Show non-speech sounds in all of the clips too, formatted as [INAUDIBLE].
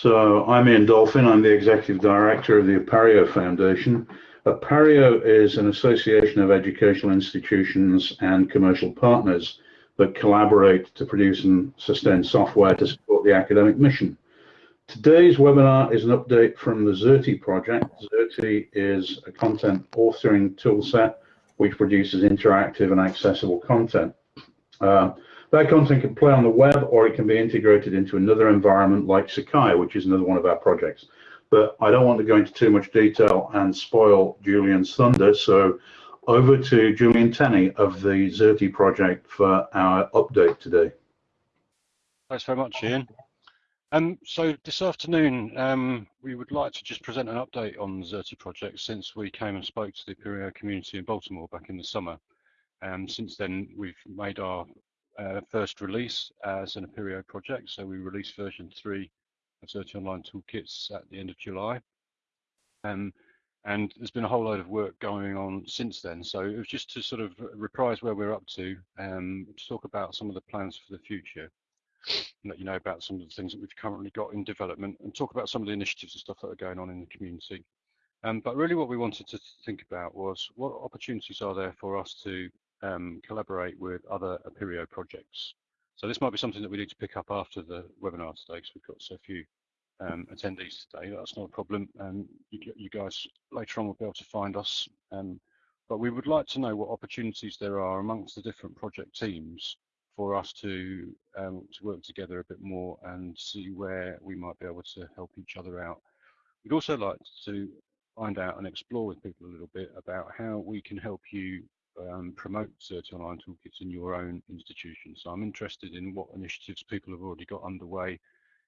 So I'm Ian Dolphin. I'm the Executive Director of the Apereo Foundation. Apereo is an association of educational institutions and commercial partners that collaborate to produce and sustain software to support the academic mission. Today's webinar is an update from the Xerte project. Xerte is a content authoring toolset which produces interactive and accessible content. Uh, that content can play on the web or it can be integrated into another environment like Sakai, which is another one of our projects. But I don't want to go into too much detail and spoil Julian's thunder, so over to Julian Tenney of the Xerte project for our update today. Thanks very much, Ian. Um, so this afternoon, um, we would like to just present an update on the Xerte project since we came and spoke to the Apereo community in Baltimore back in the summer. Um, since then, we've made our uh, first release as an Apereo project. So we released version three of Xerte Online Toolkits at the end of July. Um, and there's been a whole load of work going on since then. So it was just to sort of reprise where we're up to, um, to talk about some of the plans for the future, let you know about some of the things that we've currently got in development, and talk about some of the initiatives and stuff that are going on in the community. Um, but really what we wanted to think about was what opportunities are there for us to um, collaborate with other Apereo projects. So this might be something that we need to pick up after the webinar today because we've got so few um, attendees today. That's not a problem. Um, you, you, guys later on will be able to find us. Um, but we would like to know what opportunities there are amongst the different project teams for us to, um, to work together a bit more and see where we might be able to help each other out. We'd also like to find out and explore with people a little bit about how we can help you um, promote Xerte Online Toolkits in your own institution. So I'm interested in what initiatives people have already got underway,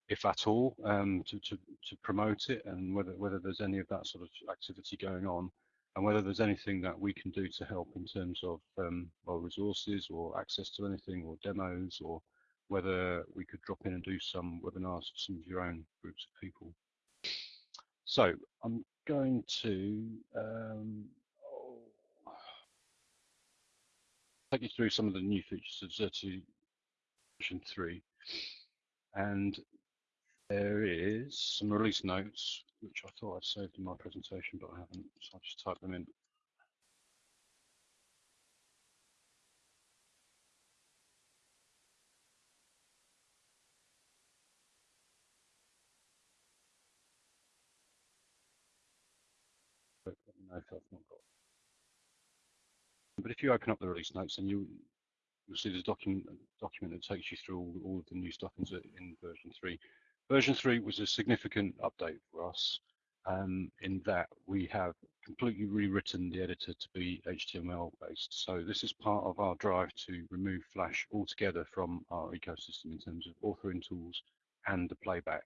if at all, um, to, to, to promote it and whether, whether there's any of that sort of activity going on and whether there's anything that we can do to help in terms of um, well, resources or access to anything or demos or whether we could drop in and do some webinars for some of your own groups of people. So I'm going to um, take you through some of the new features of Xerte version 3. And there is some release notes, which I thought I'd saved in my presentation, but I haven't, so I'll just type them in. Me I've not got but if you open up the release notes, and you you'll see a document document that takes you through all, all of the new stuff in, in version three. Version three was a significant update for us um, in that we have completely rewritten the editor to be HTML based. So this is part of our drive to remove Flash altogether from our ecosystem in terms of authoring tools and the playback.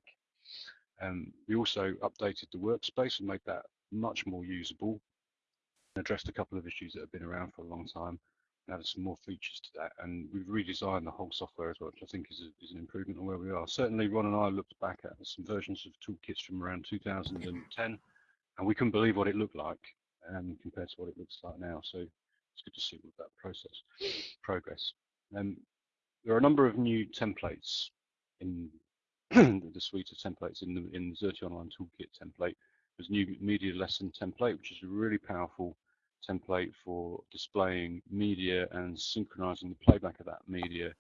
Um, we also updated the workspace and made that much more usable addressed a couple of issues that have been around for a long time and added some more features to that. And we've redesigned the whole software as well, which I think is, a, is an improvement on where we are. Certainly, Ron and I looked back at some versions of toolkits from around 2010, and we couldn't believe what it looked like um, compared to what it looks like now. So it's good to see with that process progress. Um, there are a number of new templates in [CLEARS THROAT] the suite of templates in the in the Online Toolkit template. There's a new media lesson template, which is a really powerful template for displaying media and synchronizing the playback of that media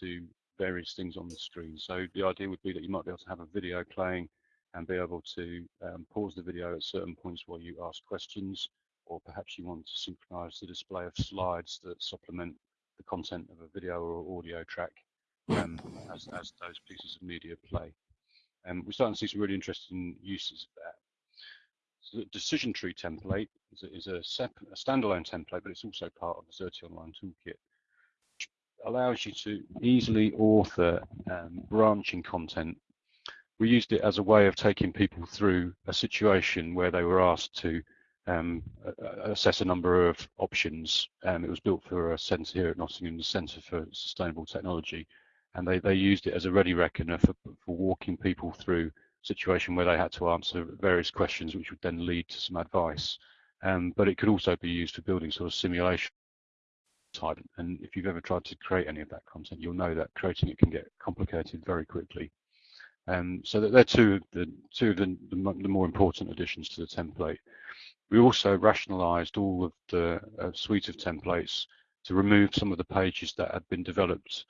to various things on the screen. So the idea would be that you might be able to have a video playing and be able to um, pause the video at certain points while you ask questions, or perhaps you want to synchronize the display of slides that supplement the content of a video or audio track um, as, as, those pieces of media play. And um, we're starting to see some really interesting uses of that. The decision tree template is a, is a, a, standalone template, but it's also part of the Xerte Online Toolkit, which allows you to easily author um, branching content. We used it as a way of taking people through a situation where they were asked to um, assess a number of options. Um, it was built for a centre here at Nottingham, the Centre for Sustainable Technology, and they, they used it as a ready reckoner for, for walking people through situation where they had to answer various questions, which would then lead to some advice. Um, but it could also be used for building sort of simulation type. And if you've ever tried to create any of that content, you'll know that creating it can get complicated very quickly. Um, so that they're two of the two of the, the, the, more important additions to the template. We also rationalized all of the uh, suite of templates to remove some of the pages that had been developed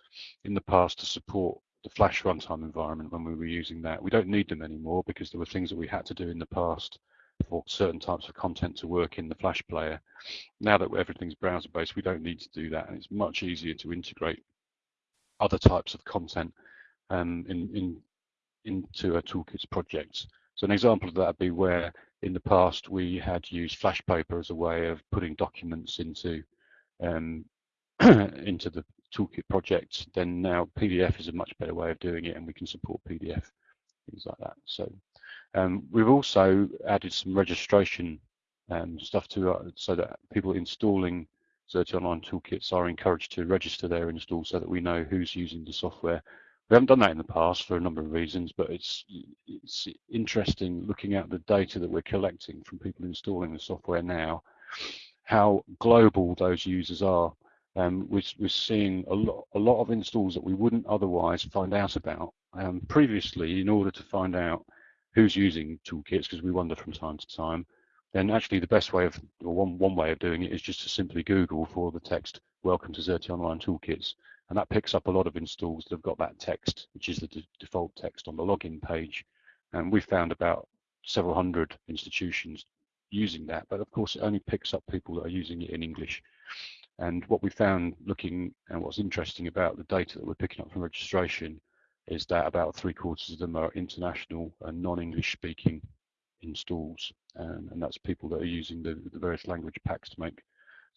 in the past to support the Flash runtime environment when we were using that. We don't need them anymore because there were things that we had to do in the past for certain types of content to work in the Flash player. Now that everything's browser-based, we don't need to do that, and it's much easier to integrate other types of content um, in, in, into a toolkits project. So an example of that would be where in the past we had used Flashpaper as a way of putting documents into um, [CLEARS THROAT] into the toolkit project, then now PDF is a much better way of doing it, and we can support PDF things like that. So um, we've also added some registration um, stuff to uh, so that people installing Xerte Online toolkits are encouraged to register their install so that we know who's using the software. We haven't done that in the past for a number of reasons, but it's it's interesting looking at the data that we're collecting from people installing the software now, how global those users are. Um, we're, we're seeing a lot, a lot of installs that we wouldn't otherwise find out about. Um, previously, in order to find out who's using toolkits, because we wonder from time to time, then actually the best way of, or one, one way of doing it is just to simply Google for the text, welcome to Xerte Online Toolkits. And that picks up a lot of installs that have got that text, which is the default text on the login page. And we found about several hundred institutions using that, but of course it only picks up people that are using it in English. And what we found looking and what's interesting about the data that we're picking up from registration is that about three quarters of them are international and non-English speaking installs. Um, and that's people that are using the, the various language packs to make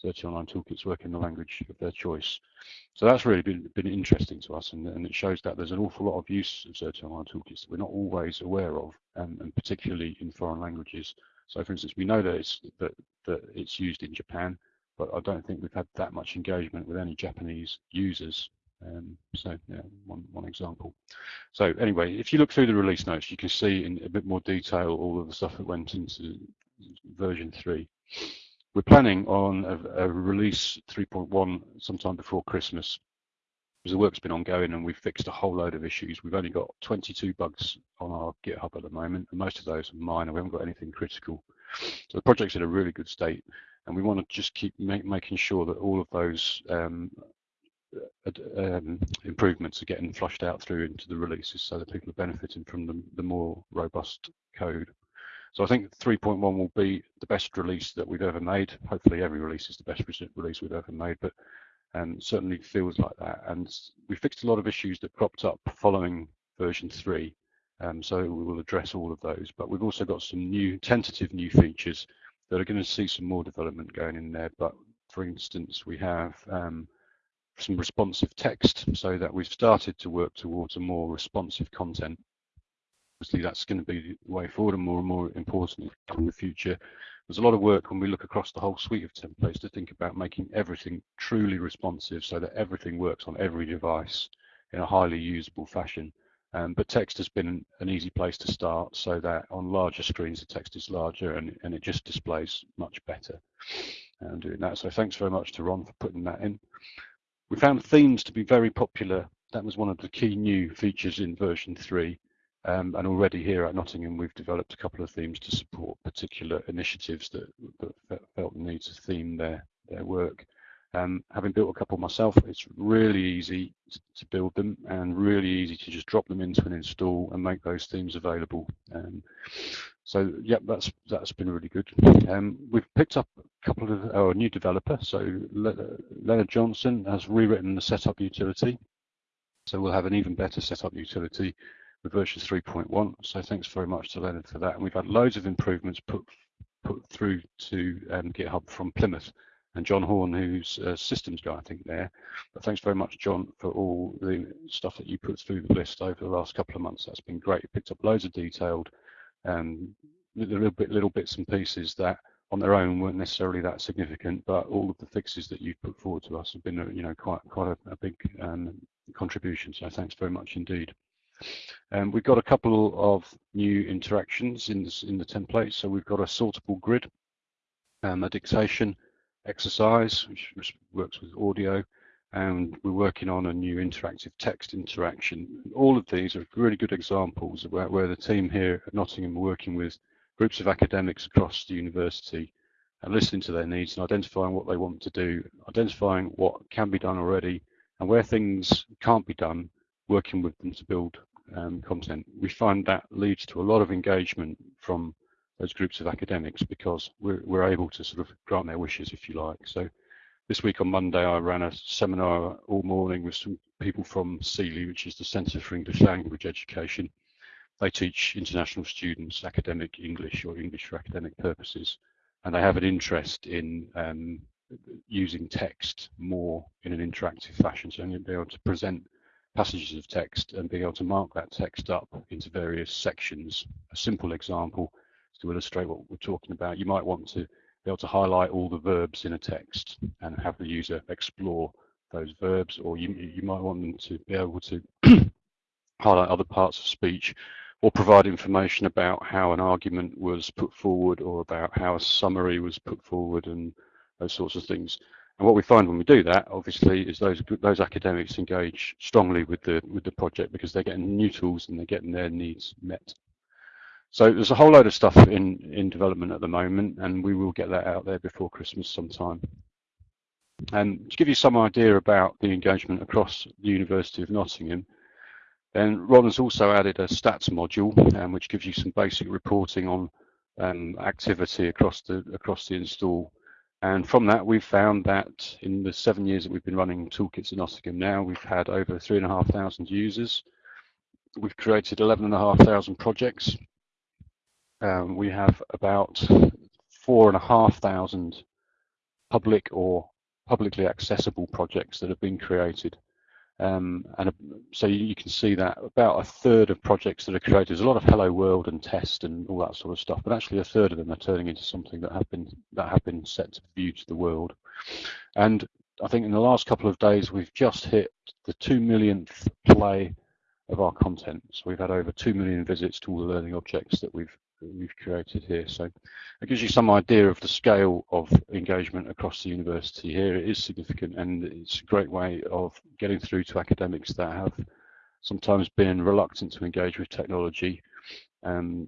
Xerte Online toolkits work in the language of their choice. So that's really been, been interesting to us, and, and it shows that there's an awful lot of use of Xerte Online toolkits that we're not always aware of, um, and particularly in foreign languages. So, for instance, we know that it's that, that it's used in Japan, but I don't think we've had that much engagement with any Japanese users. Um, so, yeah, one one example. So, anyway, if you look through the release notes, you can see in a bit more detail all of the stuff that went into version three. We're planning on a, a release 3.1 sometime before Christmas because the work's been ongoing and we've fixed a whole load of issues. We've only got 22 bugs on our GitHub at the moment, and most of those are minor. We haven't got anything critical. So the project's in a really good state, and we want to just keep make, making sure that all of those um, um, improvements are getting flushed out through into the releases so that people are benefiting from the, the more robust code. So I think 3.1 will be the best release that we've ever made. Hopefully every release is the best release we've ever made, but and certainly feels like that. And we fixed a lot of issues that cropped up following version three. Um, so we will address all of those, but we've also got some new tentative new features that are going to see some more development going in there. But for instance, we have um, some responsive text so that we've started to work towards a more responsive content. Obviously, that's going to be the way forward and more and more important in the future there's a lot of work when we look across the whole suite of templates to think about making everything truly responsive so that everything works on every device in a highly usable fashion. Um, but text has been an easy place to start so that on larger screens the text is larger and, and it just displays much better and doing that. So thanks very much to Ron for putting that in. We found themes to be very popular. That was one of the key new features in version 3. Um, and already here at Nottingham, we've developed a couple of themes to support particular initiatives that, that felt the need to theme their, their work. Um, having built a couple myself, it's really easy to build them and really easy to just drop them into an install and make those themes available. Um, so, yep, that's that's been really good. Um, we've picked up a couple of oh, new developer. So Leonard Johnson has rewritten the setup utility. So we'll have an even better setup utility with version 3.1. So thanks very much to Leonard for that. And we've had loads of improvements put put through to um, GitHub from Plymouth and John Horn, who's a systems guy, I think there. But thanks very much, John, for all the stuff that you put through the list over the last couple of months. That's been great. You picked up loads of detailed um, little bit little bits and pieces that on their own weren't necessarily that significant, but all of the fixes that you've put forward to us have been, you know, quite quite a, a big um, contribution. So thanks very much indeed. Um, we've got a couple of new interactions in, this, in the template. So we've got a sortable grid, um, a dictation exercise, which, works with audio, and we're working on a new interactive text interaction. All of these are really good examples where, where the team here at Nottingham are working with groups of academics across the university and listening to their needs and identifying what they want to do, identifying what can be done already, and where things can't be done, working with them to build um, content. We find that leads to a lot of engagement from those groups of academics because we're, we're able to sort of grant their wishes, if you like. So this week on Monday, I ran a seminar all morning with some people from CELE, which is the Centre for English Language Education. They teach international students academic English or English for academic purposes, and they have an interest in um, using text more in an interactive fashion, so you'll be able to present passages of text and being able to mark that text up into various sections. A simple example to illustrate what we're talking about, you might want to be able to highlight all the verbs in a text and have the user explore those verbs, or you, you might want them to be able to [CLEARS THROAT] highlight other parts of speech or provide information about how an argument was put forward or about how a summary was put forward and those sorts of things. And what we find when we do that, obviously, is those those academics engage strongly with the with the project because they're getting new tools and they're getting their needs met. So there's a whole load of stuff in, in development at the moment, and we will get that out there before Christmas sometime. And to give you some idea about the engagement across the University of Nottingham, then Ron has also added a stats module, um, which gives you some basic reporting on um, activity across the across the install. And from that, we've found that in the seven years that we've been running toolkits in Nottingham now, we've had over three and a half thousand users. We've created 11,500 projects um, we have about four and a half thousand public or publicly accessible projects that have been created. Um, and uh, so you can see that about a third of projects that are created, there's a lot of hello world and test and all that sort of stuff, but actually a third of them are turning into something that have been that have been set to view to the world. And I think in the last couple of days we've just hit the two millionth play of our content. So we've had over two million visits to all the learning objects that we've we've created here. So it gives you some idea of the scale of engagement across the university here. It is significant and it's a great way of getting through to academics that have sometimes been reluctant to engage with technology um,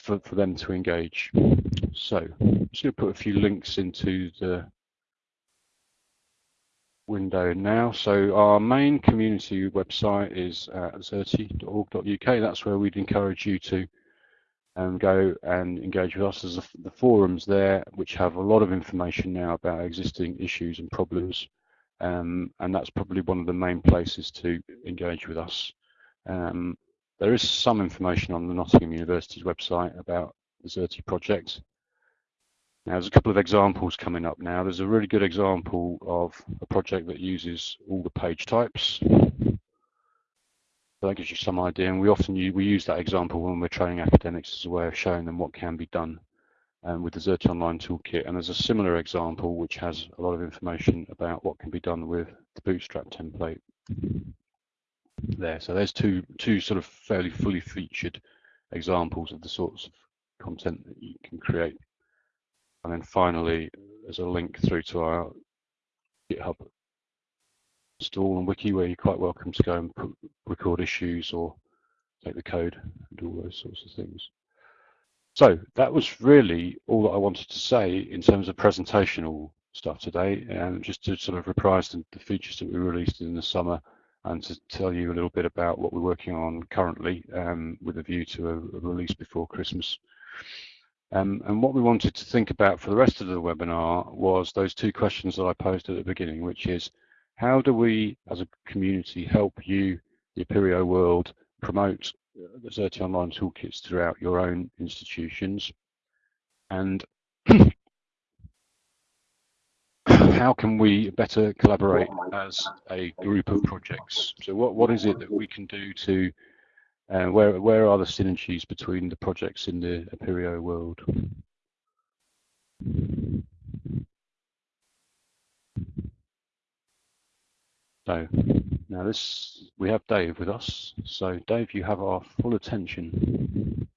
for, for them to engage. So I'm just going to put a few links into the window now. So our main community website is at xerte.org.uk. That's where we'd encourage you to and go and engage with us. There's the forums there, which have a lot of information now about existing issues and problems, um, and that's probably one of the main places to engage with us. Um, there is some information on the Nottingham University's website about the Xerte project. Now, there's a couple of examples coming up now. There's a really good example of a project that uses all the page types that gives you some idea. And we often use, we use that example when we're training academics as a way of showing them what can be done um, with the Xerte Online Toolkit. And there's a similar example which has a lot of information about what can be done with the Bootstrap template there. So there's two two sort of fairly fully featured examples of the sorts of content that you can create. And then finally, there's a link through to our GitHub install and wiki where you're quite welcome to go and put, record issues or take the code and all those sorts of things. So that was really all that I wanted to say in terms of presentational stuff today, and just to sort of reprise the, the features that we released in the summer and to tell you a little bit about what we're working on currently um, with a view to a, a release before Christmas. Um, and what we wanted to think about for the rest of the webinar was those two questions that I posed at the beginning, which is how do we, as a community, help you, the Apereo world, promote the Xerte Online toolkits throughout your own institutions? And [CLEARS THROAT] how can we better collaborate as a group of projects? So what, what is it that we can do to, uh, where, where are the synergies between the projects in the Apereo world? So now this, we have Dave with us. So Dave, you have our full attention.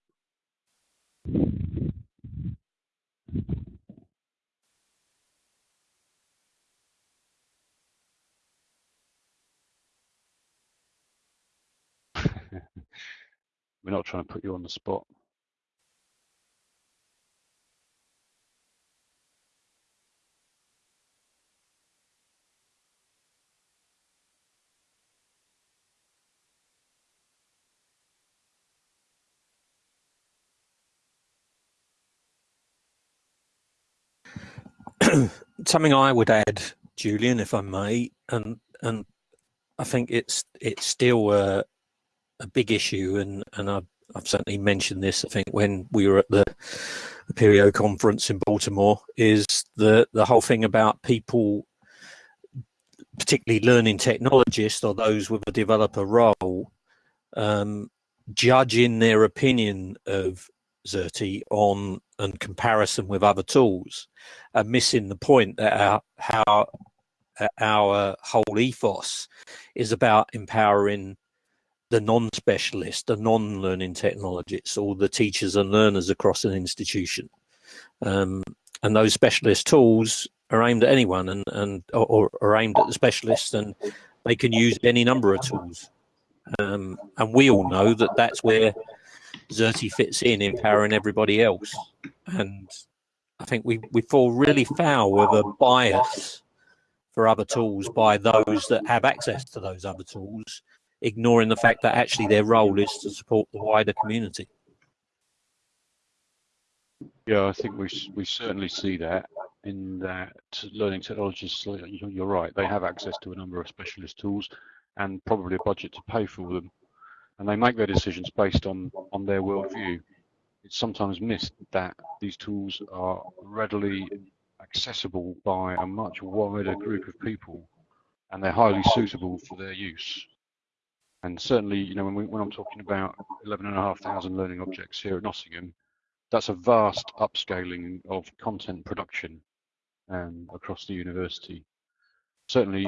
[LAUGHS] We're not trying to put you on the spot. [CLEARS THROAT] something I would add, Julian, if I may, and and I think it's it's still a, a big issue, and and I've, I've certainly mentioned this. I think when we were at the, the Apereo conference in Baltimore, is the the whole thing about people, particularly learning technologists or those with a developer role, um, judging their opinion of Xerte on and comparison with other tools, and missing the point that our, how our whole ethos is about empowering the non-specialist, the non-learning technologists, all the teachers and learners across an institution. Um, and those specialist tools are aimed at anyone and, and or, or aimed at the specialists and they can use any number of tools. Um, and we all know that that's where Xerte fits in, empowering everybody else. And I think we, we fall really foul of a bias for other tools by those that have access to those other tools, ignoring the fact that actually their role is to support the wider community. Yeah, I think we we certainly see that in that learning technologists. You're right; they have access to a number of specialist tools and probably a budget to pay for them and they make their decisions based on on their worldview. It's sometimes missed that these tools are readily accessible by a much wider group of people, and they're highly suitable for their use. And certainly, you know, when, we, when I'm talking about 11,500 learning objects here at Nottingham, that's a vast upscaling of content production um, across the university. Certainly,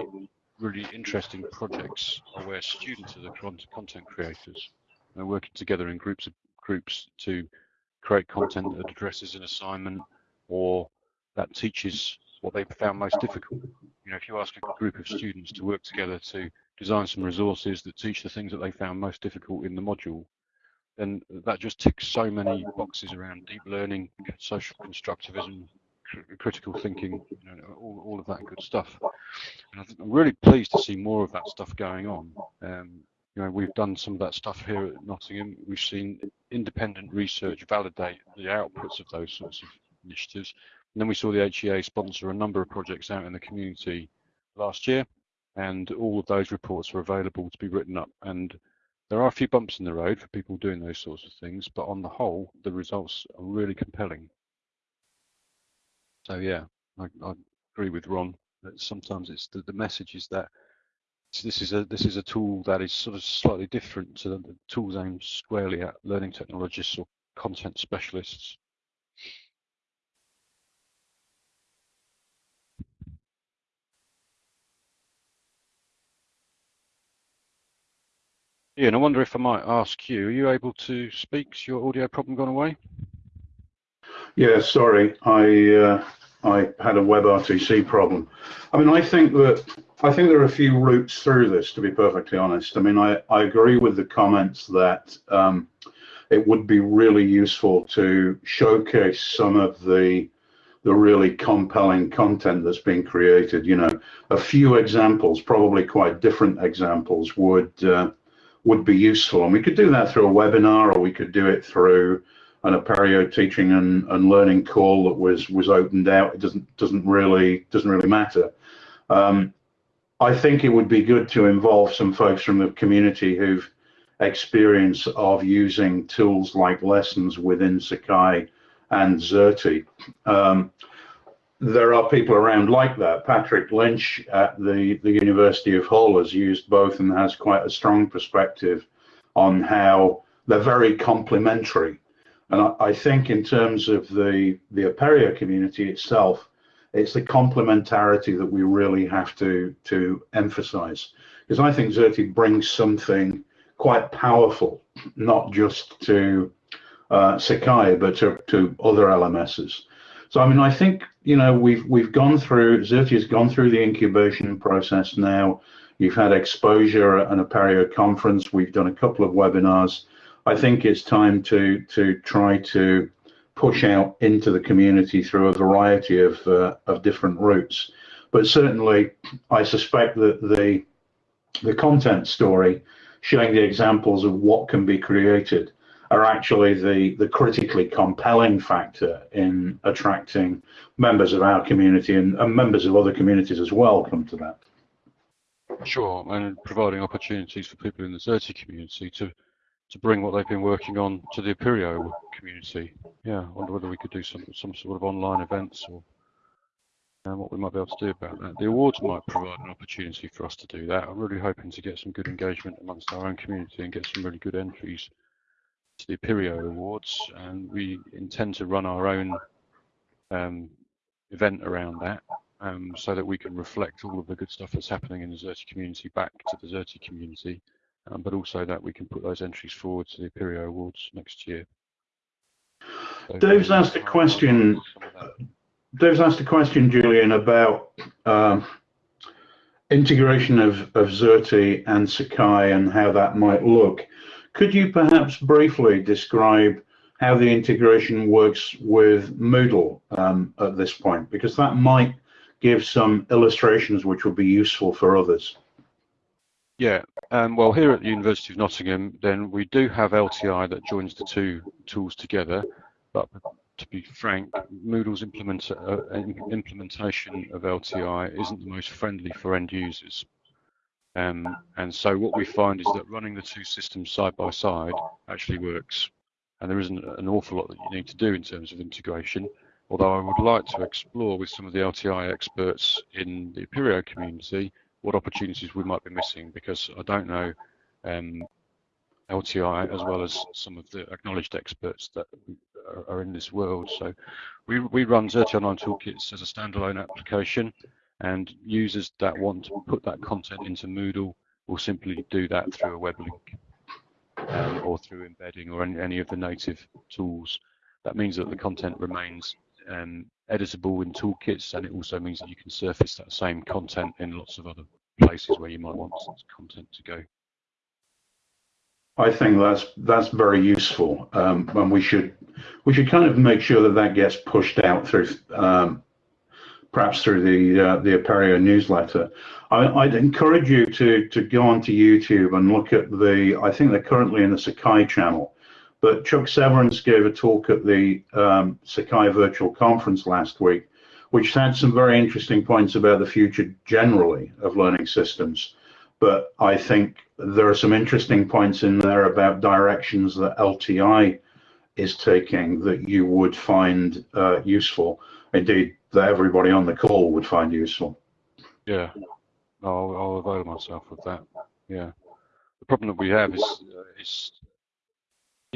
really interesting projects where students are the content creators. They're working together in groups of groups to create content that addresses an assignment or that teaches what they found most difficult. You know, if you ask a group of students to work together to design some resources that teach the things that they found most difficult in the module, then that just ticks so many boxes around deep learning, social constructivism, critical thinking, you know, all, all of that good stuff. And I'm really pleased to see more of that stuff going on. Um, you know, we've done some of that stuff here at Nottingham. We've seen independent research validate the outputs of those sorts of initiatives. And then we saw the HEA sponsor a number of projects out in the community last year, and all of those reports are available to be written up. And there are a few bumps in the road for people doing those sorts of things, but on the whole, the results are really compelling. So yeah, I, I agree with Ron that sometimes it's the, the message is that this is a this is a tool that is sort of slightly different to the, the tools aimed squarely at learning technologists or content specialists. Ian, I wonder if I might ask you, are you able to speak? Is your audio problem gone away? Yeah, sorry, I uh, I had a WebRTC problem. I mean, I think that I think there are a few routes through this. To be perfectly honest, I mean, I I agree with the comments that um, it would be really useful to showcase some of the the really compelling content that's being created. You know, a few examples, probably quite different examples, would uh, would be useful, and we could do that through a webinar, or we could do it through an Apereo teaching and, and learning call that was was opened out. It doesn't doesn't really doesn't really matter. Um, I think it would be good to involve some folks from the community who've experience of using tools like lessons within Sakai and Xerte. Um, there are people around like that. Patrick Lynch at the, the University of Hull has used both and has quite a strong perspective on how they're very complementary and I, I think in terms of the, the Apereo community itself, it's the complementarity that we really have to, to emphasize. Because I think Xerte brings something quite powerful, not just to uh, Sakai, but to, to other LMSs. So I mean, I think you know we've we've gone through Xerte has gone through the incubation process now. You've had exposure at an Apereo conference. We've done a couple of webinars. I think it's time to to try to push out into the community through a variety of uh, of different routes. But certainly, I suspect that the the content story showing the examples of what can be created are actually the, the critically compelling factor in attracting members of our community and, and members of other communities as well come to that. Sure, and providing opportunities for people in the Xerte community to to bring what they've been working on to the Apereo community. Yeah, I wonder whether we could do some some sort of online events or um, what we might be able to do about that. The awards might provide an opportunity for us to do that. I'm really hoping to get some good engagement amongst our own community and get some really good entries to the Apereo Awards, and we intend to run our own um, event around that um, so that we can reflect all of the good stuff that's happening in the Xerte community back to the Xerte community, um, but also that we can put those entries forward to the Apereo Awards next year. So, Dave's asked a question. Dave's asked a question, Julian, about um, integration of, of Xerte and Sakai and how that might look. Could you perhaps briefly describe how the integration works with Moodle um, at this point? Because that might give some illustrations which will be useful for others. Yeah, um, well, here at the University of Nottingham, then we do have LTI that joins the two tools together. But to be frank, Moodle's implement, uh, implementation of LTI isn't the most friendly for end users. Um, and so what we find is that running the two systems side by side actually works. And there isn't an awful lot that you need to do in terms of integration. Although I would like to explore with some of the LTI experts in the Apereo community what opportunities we might be missing because I don't know um, LTI as well as some of the acknowledged experts that are, are in this world. So we, we run Online Toolkits as a standalone application and users that want to put that content into Moodle will simply do that through a web link um, or through embedding or any, any, of the native tools. That means that the content remains um, editable in toolkits and it also means that you can surface that same content in lots of other places where you might want content to go. I think that's that's very useful, um, and we should we should kind of make sure that that gets pushed out through um, perhaps through the uh, the Apereo newsletter. I, would encourage you to to go onto YouTube and look at the. I think they're currently in the Sakai channel, but Chuck Severance gave a talk at the um, Sakai virtual conference last week, which had some very interesting points about the future generally of learning systems. But I think there are some interesting points in there about directions that LTI is taking that you would find uh, useful. Indeed, that everybody on the call would find useful. Yeah, I'll, I'll avail myself of that. Yeah, the problem that we have is uh, is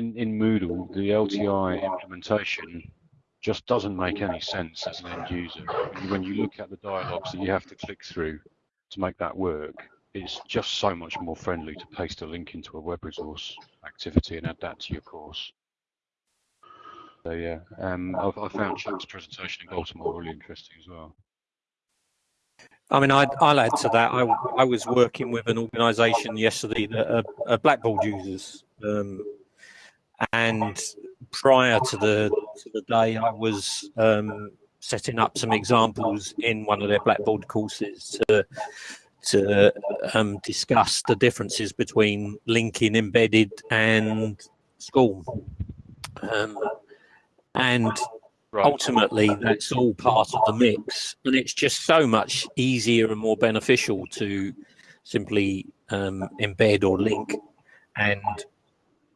in in Moodle the LTI implementation just doesn't make any sense as an end user. When you look at the dialogues that you have to click through to make that work, it's just so much more friendly to paste a link into a web resource activity and add that to your course. So yeah, um, I've, I found Chuck's presentation in Baltimore really interesting as well. I mean, I'd, I'll add to that. I, I was working with an organisation yesterday that are, are Blackboard users, um, and prior to the to the day, I was um, setting up some examples in one of their Blackboard courses to to um, discuss the differences between linking embedded and SCORM. Um, and right. ultimately that's all part of the mix and it's just so much easier and more beneficial to simply um, embed or link and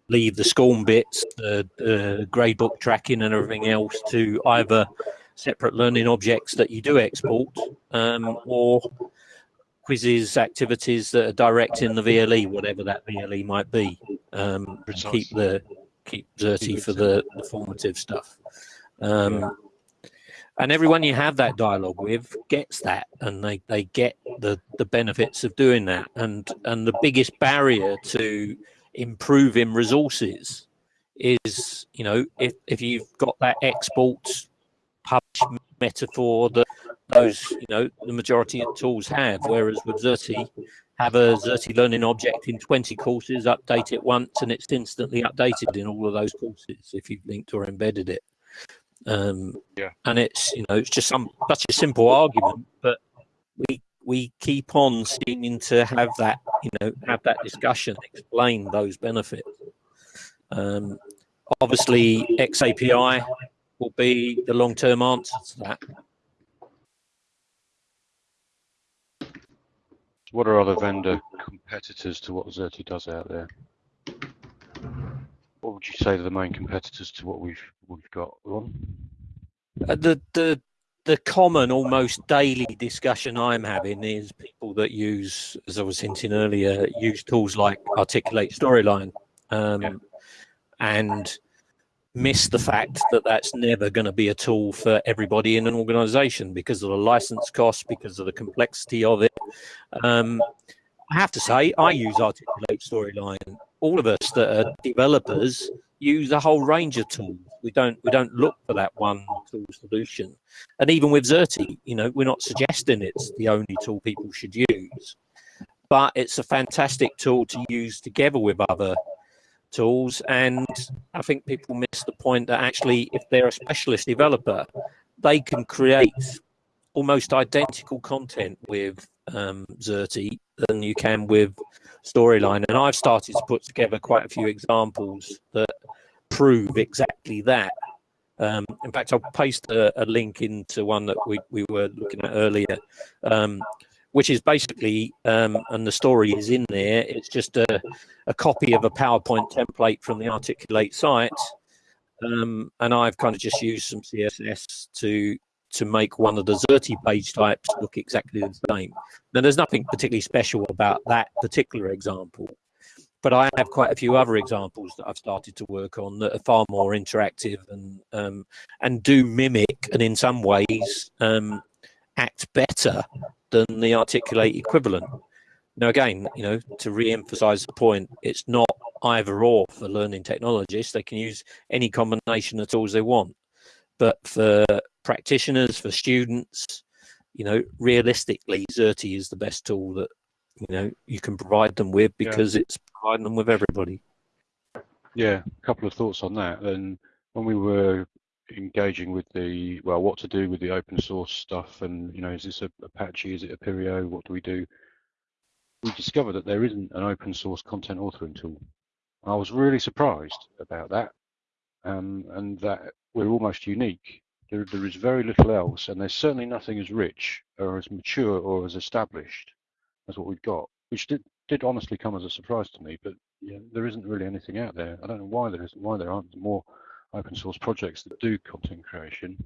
leave the SCORM bits the, the gradebook tracking and everything else to either separate learning objects that you do export um, or quizzes activities that are direct in the VLE whatever that VLE might be um, keep the keep Xerte for the, the formative stuff. Um, and everyone you have that dialogue with gets that and they, they get the, the benefits of doing that. And, and the biggest barrier to improving resources is, you know, if, if you've got that export publish metaphor that those, you know, the majority of tools have, whereas with Xerte, have a Xerte learning object in 20 courses, update it once, and it's instantly updated in all of those courses if you've linked or embedded it. Um, yeah. And it's you know it's just some such a simple argument, but we we keep on seeming to have that you know have that discussion, explain those benefits. Um, obviously, XAPI will be the long term answer to that. What are other vendor competitors to what Xerte does out there? What would you say are the main competitors to what we've we've got on? Uh, the the the common, almost daily discussion I'm having is people that use, as I was hinting earlier, use tools like Articulate Storyline, um, yeah. and miss the fact that that's never going to be a tool for everybody in an organization because of the license costs, because of the complexity of it. Um, I have to say, I use Articulate Storyline. All of us that are developers use a whole range of tools. We don't we don't look for that one tool solution. And even with Xerte, you know, we're not suggesting it's the only tool people should use, but it's a fantastic tool to use together with other tools. And I think people miss the point that actually, if they're a specialist developer, they can create almost identical content with um, Xerte than you can with Storyline. And I've started to put together quite a few examples that prove exactly that. Um, in fact, I'll paste a, a, link into one that we, we were looking at earlier, um, which is basically, um, and the story is in there, it's just a, a copy of a PowerPoint template from the Articulate site. Um, and I've kind of just used some CSS to to make one of the Xerte page types look exactly the same. Now, there's nothing particularly special about that particular example, but I have quite a few other examples that I've started to work on that are far more interactive and um, and do mimic and in some ways um, act better than the articulate equivalent. Now, again, you know, to re-emphasize the point, it's not either or for learning technologists. They can use any combination of tools they want. But for practitioners, for students, you know, realistically, Xerte is the best tool that, you know, you can provide them with because yeah. it's providing them with everybody. Yeah, a couple of thoughts on that. And when we were engaging with the well what to do with the open source stuff and you know is this a apache is it apereo what do we do we discovered that there isn't an open source content authoring tool i was really surprised about that um, and that we're almost unique there, there is very little else and there's certainly nothing as rich or as mature or as established as what we've got which did, did honestly come as a surprise to me but yeah, there isn't really anything out there i don't know why there isn't why there aren't more open source projects that do content creation.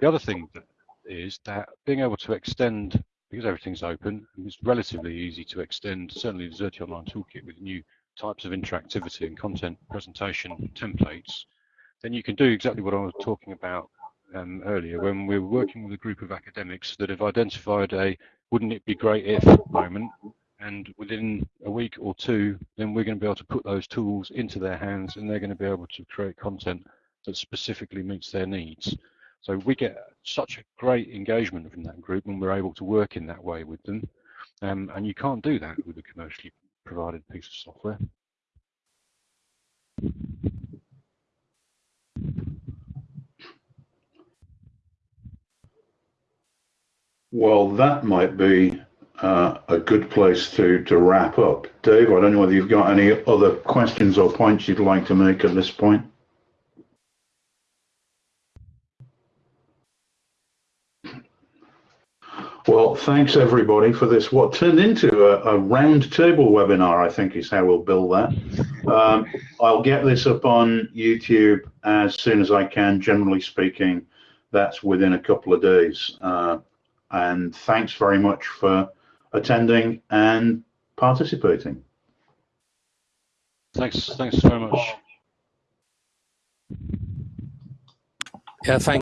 The other thing that is that being able to extend, because everything's open, it's relatively easy to extend, certainly the Xerte Online Toolkit with new types of interactivity and content presentation templates, then you can do exactly what I was talking about um, earlier when we're working with a group of academics that have identified a wouldn't it be great if moment and within a week or two, then we're going to be able to put those tools into their hands and they're going to be able to create content that specifically meets their needs. So we get such a great engagement from that group when we're able to work in that way with them. Um, and you can't do that with a commercially provided piece of software. Well, that might be uh, a good place to, to wrap up. Dave, I don't know whether you've got any other questions or points you'd like to make at this point. Well, thanks everybody for this. What turned into a, a round table webinar, I think is how we'll build that. Um, I'll get this up on YouTube as soon as I can, generally speaking. That's within a couple of days. Uh, and thanks very much for attending and participating. Thanks, thanks very much. Yeah, thanks.